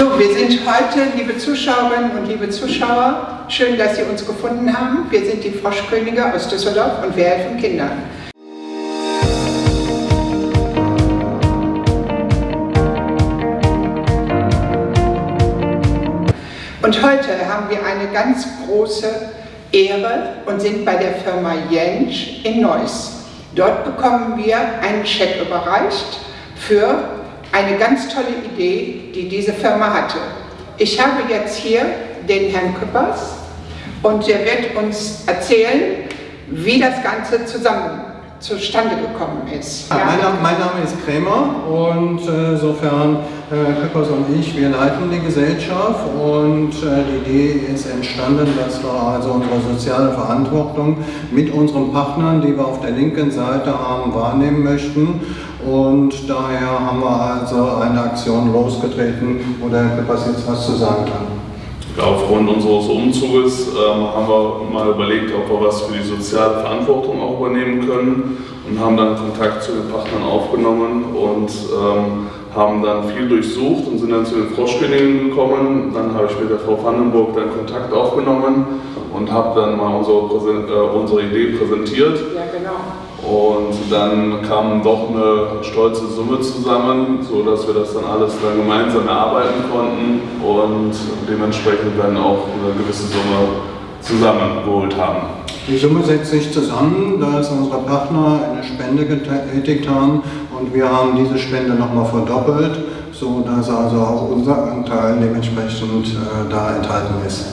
So, wir sind heute, liebe Zuschauerinnen und liebe Zuschauer, schön, dass Sie uns gefunden haben. Wir sind die Froschkönige aus Düsseldorf und wir helfen Kindern. Und heute haben wir eine ganz große Ehre und sind bei der Firma Jentsch in Neuss. Dort bekommen wir einen Scheck überreicht für eine ganz tolle Idee, die diese Firma hatte. Ich habe jetzt hier den Herrn Küppers und der wird uns erzählen, wie das Ganze zusammen zustande gekommen ist. Ja, mein, Name, mein, Name, ist Krämer und insofern äh, Küppers und ich, wir leiten die Gesellschaft und äh, die Idee ist entstanden, dass wir also unsere soziale Verantwortung mit unseren Partnern, die wir auf der linken Seite haben, wahrnehmen möchten und daher haben wir also eine Aktion losgetreten, wo der Küppers jetzt was zu sagen kann. Aufgrund unseres Umzuges ähm, haben wir mal überlegt, ob wir was für die soziale Verantwortung auch übernehmen können und haben dann Kontakt zu den Partnern aufgenommen und ähm, haben dann viel durchsucht und sind dann zu den Froschkönigen gekommen. Dann habe ich mit der Frau Vandenburg dann Kontakt aufgenommen und habe dann mal unsere, äh, unsere Idee präsentiert. Ja, genau. Und dann kam doch eine stolze Summe zusammen, sodass wir das dann alles dann gemeinsam erarbeiten konnten und dementsprechend dann auch eine gewisse Summe zusammengeholt haben. Die Summe setzt sich zusammen, da ist unsere Partner eine Spende getätigt haben und wir haben diese Spende nochmal verdoppelt, sodass also auch unser Anteil dementsprechend äh, da enthalten ist.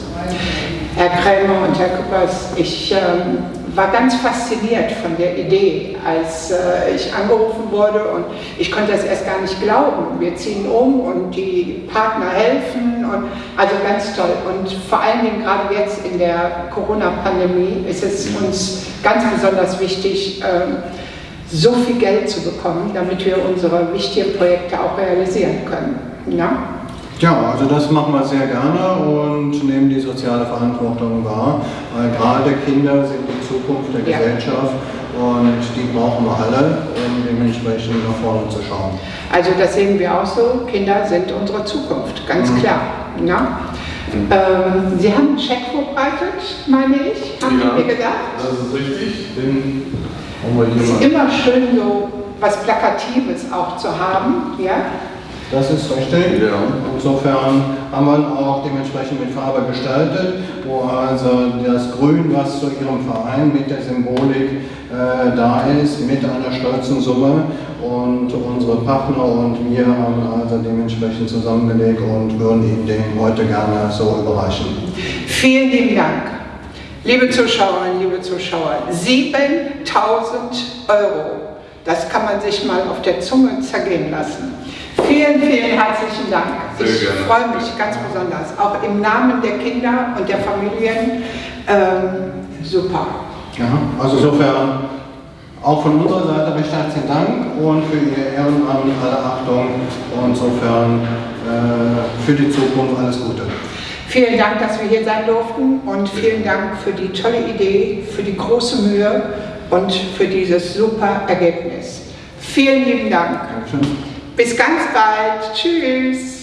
Herr Krämer und Herr Küppers, ich ähm, war ganz fasziniert von der Idee, als äh, ich angerufen wurde und ich konnte das erst gar nicht glauben. Wir ziehen um und die Partner helfen und also ganz toll. Und vor allen Dingen gerade jetzt in der Corona-Pandemie ist es uns ganz besonders wichtig, äh, so viel Geld zu bekommen, damit wir unsere wichtigen Projekte auch realisieren können. Ja? Ja, also das machen wir sehr gerne und nehmen die soziale Verantwortung wahr, weil gerade Kinder sind die Zukunft der ja. Gesellschaft und die brauchen wir alle, um dementsprechend nach vorne zu schauen. Also das sehen wir auch so, Kinder sind unsere Zukunft, ganz mhm. klar. Ja? Mhm. Ähm, Sie haben einen Scheck vorbereitet, meine ich, haben ja, Sie mir gesagt? das ist richtig. Den es ist immer schön, so was Plakatives auch zu haben. Ja? Das ist richtig. Ja. Insofern haben wir auch dementsprechend mit Farbe gestaltet, wo also das Grün, was zu Ihrem Verein mit der Symbolik äh, da ist, mit einer stolzen Summe. Und unsere Partner und wir haben also dementsprechend zusammengelegt und würden Ihnen den heute gerne so überreichen. Vielen lieben Dank. Liebe Zuschauerinnen, liebe Zuschauer, 7000 Euro. Das kann man sich mal auf der Zunge zergehen lassen. Vielen, vielen herzlichen Dank. Sehr ich gerne. freue mich ganz besonders, auch im Namen der Kinder und der Familien. Ähm, super. Ja, also insofern auch von unserer Seite recht herzlichen Dank und für Ihr Ehrenamt alle Achtung und insofern äh, für die Zukunft alles Gute. Vielen Dank, dass wir hier sein durften und vielen Dank für die tolle Idee, für die große Mühe und für dieses super Ergebnis. Vielen lieben Dank. Dankeschön. Bis ganz bald. Tschüss.